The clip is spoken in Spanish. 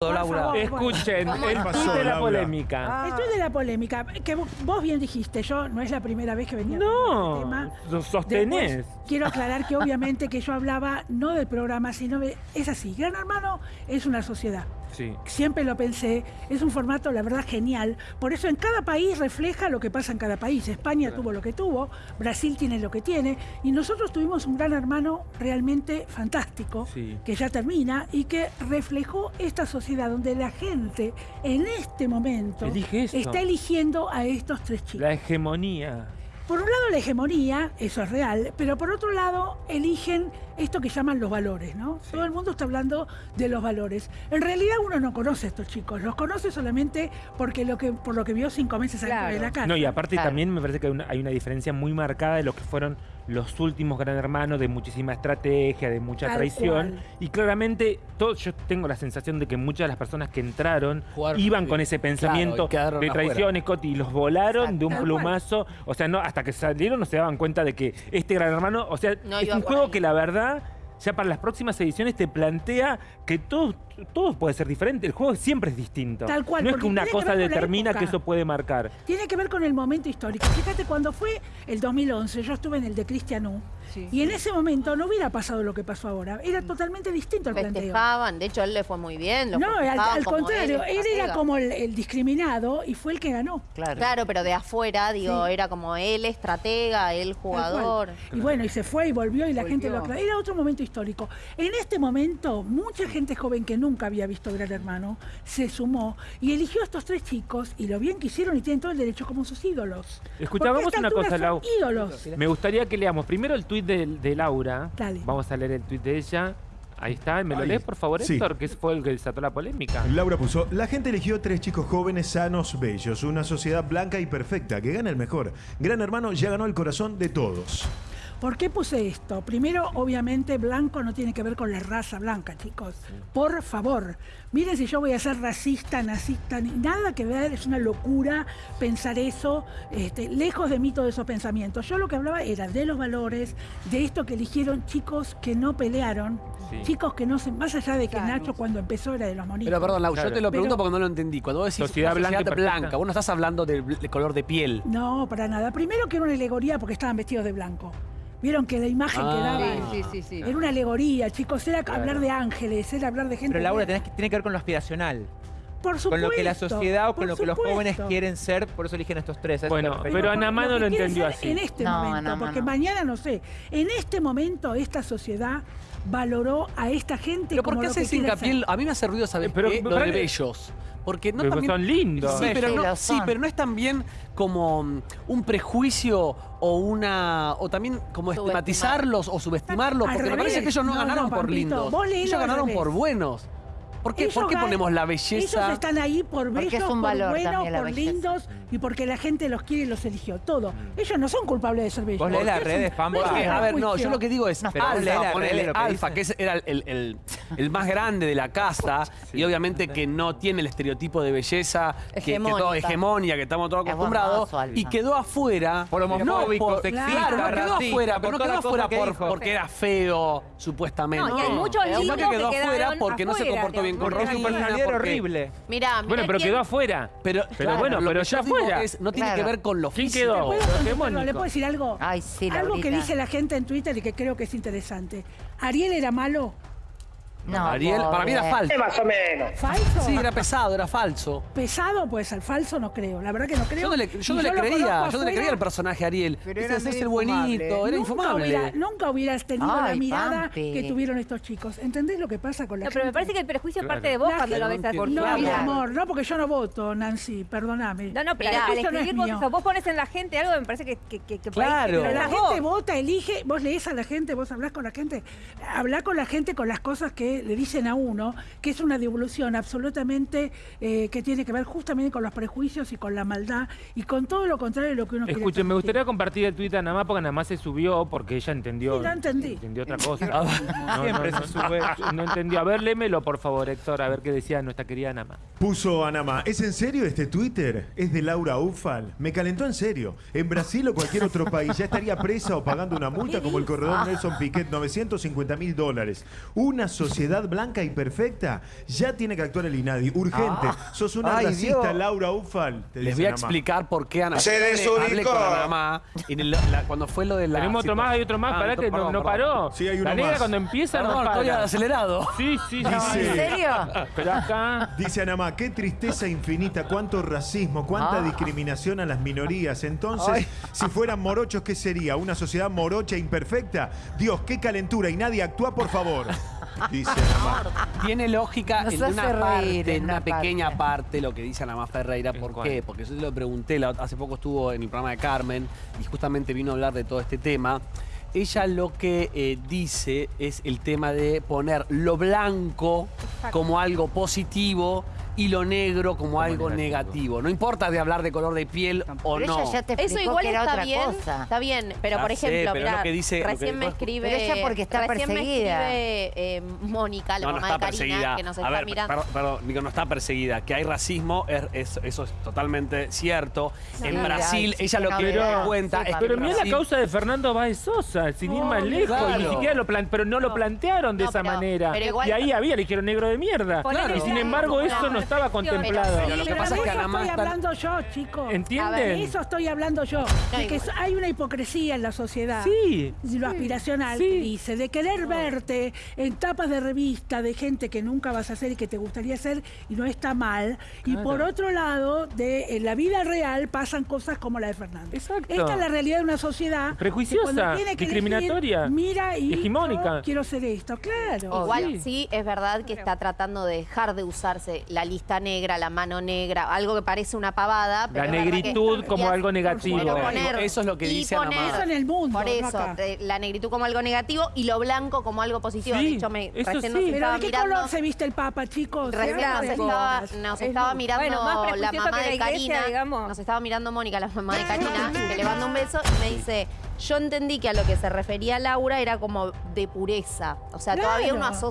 Laura. favor. Escuchen, el ¿Qué tuit pasó, de la Laura? polémica. Esto es de la polémica, que vos bien dijiste, yo no es la primera vez que venía con No, este tema. lo sostenés. Después, quiero aclarar que obviamente que yo hablaba no del programa, sino de... Es así, Gran Hermano es una sociedad. Sí. Siempre lo pensé, es un formato, la verdad, genial. Por eso en cada país refleja lo que pasa en cada país. España tuvo lo que tuvo, Brasil tiene lo que tiene, y nosotros tuvimos un gran hermano realmente fantástico, Sí. que ya termina, y que reflejó esta sociedad donde la gente en este momento está eligiendo a estos tres chicos. La hegemonía. Por un lado la hegemonía, eso es real, pero por otro lado eligen esto que llaman los valores, ¿no? Todo el mundo está hablando de los valores. En realidad uno no conoce a estos chicos, los conoce solamente porque lo que, por lo que vio cinco meses antes Claro. de la casa. No, y aparte Claro. también me parece que hay una, hay una diferencia muy marcada de lo que fueron los últimos Gran Hermanos, de muchísima estrategia, de mucha Tal traición. cual. Y claramente, todo, yo tengo la sensación de que muchas de las personas que entraron Jugaron- iban con ese pensamiento de traición, Scotty, y los volaron de un Tal cual. plumazo. O sea, no, hasta que salieron no se daban cuenta de que este Gran Hermano, o sea, No es un juego ahí. que la verdad... Ya para las próximas ediciones te plantea que todo, todo puede ser diferente. El juego siempre es distinto. Tal cual, No es que una que cosa determina que eso puede marcar. Tiene que ver con el momento histórico. Fíjate, cuando fue el 2011, yo estuve en el de Cristian U, Sí. y en ese momento no hubiera pasado lo que pasó ahora. Era totalmente distinto el planteo. Festejaban, de hecho él le fue muy bien. lo No, al, contrario, él, era como el, el discriminado y fue el que ganó. Claro. Claro, pero de afuera, digo, Sí. era como él estratega, él jugador. Y bueno, y se fue y volvió y la gente lo aclaró. Era otro momento histórico. En este momento, mucha gente joven que nunca había visto Gran Hermano se sumó y eligió a estos tres chicos y lo bien que hicieron y tienen todo el derecho como sus ídolos. Escuchá, Porque a vamos esta a una cosa, Lau. ídolos. Me gustaría que leamos primero el tuit de, de Laura. Dale. Vamos a leer el tuit de ella. Ahí está. ¿Me lo Ahí. lees, por favor, Sí. Héctor? Que fue el que desató la polémica. Laura puso, la gente eligió tres chicos jóvenes, sanos, bellos, una sociedad blanca y perfecta, que gana el mejor. Gran Hermano ya ganó el corazón de todos. ¿Por qué puse esto? Primero, obviamente, blanco no tiene que ver con la raza blanca, chicos. Por favor. Miren si yo voy a ser racista, nazista, ni nada que ver, es una locura pensar eso, este, lejos de mí todos esos pensamientos. Yo lo que hablaba era de los valores, de esto que eligieron chicos que no pelearon, Sí. chicos que no se. Más allá de que Nacho cuando empezó era de los monitos. Pero perdón, Lau, Claro. yo te lo pregunto Pero- porque no lo entendí. Cuando vos decís Sociedad blanca sociedad blanca, vos no estás hablando del del color de piel. No, para nada. Primero que era una alegoría porque estaban vestidos de blanco. Vieron que la imagen Ah. que daba. Sí, sí, sí. Era una alegoría, chicos, era hablar de ángeles, era hablar de gente. Pero Laura, tenés que- tiene que ver con lo aspiracional. Por supuesto, Con lo que la sociedad o con por lo que los jóvenes quieren ser, por eso eligen estos tres. ¿a eso Bueno, pero por- Anamá no lo entendió así. En este No, momento, Anamá porque no. mañana no sé. En este momento, esta sociedad valoró a esta gente. Pero ¿por como qué lo que haces hincapié? A mí me hace ruido saber Eh, pero- qué, lo pero- de bellos. Porque no Pero también... son lindos. Sí, pero no, sí, pero no es también como mm, un prejuicio o una o también como Subestimar. estigmatizarlos o subestimarlos, Al porque me revés. parece que ellos no, No, ganaron no, por Pampito, lindos. Ellos ganaron revés. por buenos. ¿Por qué, Ellos ¿por qué ponemos la Ellos belleza? están ahí por bellos, por buenos, por belleza. lindos y porque la gente los quiere y los eligió. Todo. Ellos no son culpables de ser bellos. Vos lees las redes, Pampa. a ver, no, yo lo que digo es No, Alfa, que Alfa, era el, el- el- el más grande de la casa y obviamente que no tiene el estereotipo de belleza, que, que todo hegemonia, que estamos todos acostumbrados, y quedó afuera. Por homofóbico, no por- sexista, Claro, no quedó racista, afuera, pero no quedó afuera que por- porque era feo, supuestamente. No, y hay muchos que que quedó afuera porque no se comportó bien su personalidad era horrible. Mirá, mirá Bueno, pero quién- quedó afuera. Pero, Pero claro, bueno, lo pero que ya yo digo afuera. es, no tiene Claro. que ver con lo ¿Quién físico. quedó? ¿Le puedo decir algo? Ay, sí, Algo que Laurita. dice la gente en Twitter y que creo que es interesante. ¿Ariel era malo? No, Ariel, para mí era pobre. falso. ¿Falso? Sí, era pesado, era falso. ¿Pesado? Pues al falso no creo. La verdad que no creo. Yo no le, yo Y no le lo creía, yo no le creía al personaje Ariel. Pero era es el buenito, era Nunca infumable. hubiera- nunca hubieras tenido la mirada Pampi. que tuvieron estos chicos. ¿Entendés lo que pasa con la No, pero me gente? parece que el prejuicio Claro. parte de vos La cuando lo ves gente- así. No, mi amor, no porque yo no voto, Nancy, perdóname. No, no, pero al prejuicio no es escribir vos eso, vos pones en la gente algo que me parece que, que, que, Claro. Pero la gente vota, elige, vos lees a la gente, vos hablás con la gente, hablá con la gente con las cosas que le dicen a uno, que es una devolución absolutamente eh, que tiene que ver justamente con los prejuicios y con la maldad y con todo lo contrario de lo que uno quiere Escuchen, me gustaría compartir el tuit a Anamá porque Anamá se subió porque ella entendió. Sí, ya entendí. Entendió otra cosa. No, Siempre no, se sube. no, no entendió. A ver, lémelo, por favor, Héctor, a ver qué decía nuestra querida Anamá. Puso Anama, ¿es en serio este Twitter? Es de Laura Ufal. Me calentó en serio. En Brasil o cualquier otro país ya estaría presa o pagando una multa como el corredor Nelson Piquet, 950 mil dólares. Una sociedad sociedad blanca y perfecta, ya tiene que actuar el INADI. Urgente. Sos una Ay, racista, Dios. Laura Ufal. te Les voy a explicar por qué Ana Se desubicó. cuando fue lo de la... Tenemos otro más, hay otro más, Ah, pará que no, no paró. Sí, hay uno la negra más. cuando empieza Perdón, no estoy acelerado. Sí, sí, sí. Dice- ¿En serio? Pero acá... Dice Anamá, qué tristeza infinita, cuánto racismo, cuánta Ah. discriminación a las minorías. Entonces, si fueran morochos, ¿qué sería? ¿Una sociedad morocha e imperfecta? Dios, qué calentura y nadie actúa, por favor. Dice Anamá. Tiene lógica Nos en hace una reír parte, en una pequeña parte. lo que dice Ana Má Ferreira. ¿En ¿Por cuál? qué? Porque yo se lo pregunté, hace poco estuvo en el programa de Carmen y justamente vino a hablar de todo este tema. Ella lo que eh, dice es el tema de poner lo blanco como algo positivo y lo negro como, algo negativo. negativo. No importa de hablar de color de piel o no. ella ya te explicó Eso igual que era está otra bien, cosa. está bien, pero Ya por sé, ejemplo, pero es lo mirá, que dice- lo que recién me escribe, Pero ella porque está recién perseguida. me escribe eh, Mónica, la No, no mamá está de Karina, perseguida. que nos a está ver, mirando. perdón, perdón, digo, no está perseguida. Que hay racismo, es- es- eso es totalmente cierto. en Brasil, ella lo que da cuenta es Pero mira la causa de Fernando Báez Sosa, sin ir más lejos, y ni siquiera lo pero no lo plantearon de No, esa manera. pero igual- y ahí había, le dijeron negro de mierda. Y sin embargo, eso no estaba contemplado. Pero lo que Pero pasa de es que eso Ana Má estoy está- hablando yo, chicos. ¿Entienden? De eso estoy hablando yo. de que igual. hay una hipocresía en la sociedad. Sí. Y lo aspiracional Sí. que dice, de querer verte en tapas de revista de gente que nunca vas a ser y que te gustaría ser y no está mal. Y por otro lado, de en la vida real pasan cosas como la de Fernando. Exacto. Esta es la realidad de una sociedad que Prejuiciosa, cuando tiene que elegir, discriminatoria, mira y hegemónica. yo quiero ser esto, claro. Igual sí. sí. es verdad que está tratando de dejar de usarse la lista negra, la mano negra, algo que parece una pavada. Pero La verdad que- negritud como algo negativo. poner- eso es lo que y dice poner-. Eso en el mundo, Por no eso, acá. de- la negritud como algo negativo y lo blanco como algo positivo. Sí, de hecho, me, eso recién sí. nos Pero estaba ¿de qué mirando... color se viste el Papa, chicos? Recién nos estaba, nos Es estaba mirando Bueno, más la mamá que la de iglesia, Karina. digamos. Nos estaba mirando Mónica, la mamá de Karina, que le mando un beso y me dice, yo entendí que a lo que se refería Laura era como de pureza. O sea, todavía Claro. uno asocia